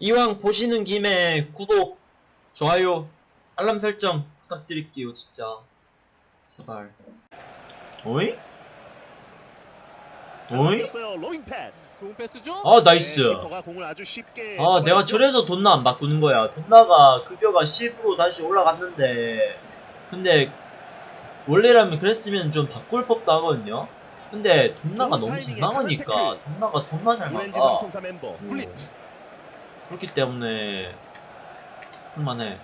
이왕 보시는 김에 구독, 좋아요, 알람 설정 부탁드릴게요, 진짜. 제발. 좋은 패스죠? 아, nice. 네, 아, 내가. 저래서 돈나 안 바꾸는 거야. 돈나가 급여가 10으로 다시 올라갔는데, 근데, 원래라면 그랬으면 좀 바꿀 법도 하거든요? 근데, 돈나가 너무 잘 나가니까, 돈나가 돈나 잘 나가. 음. 블리트. 그렇기 때문에, 할만해.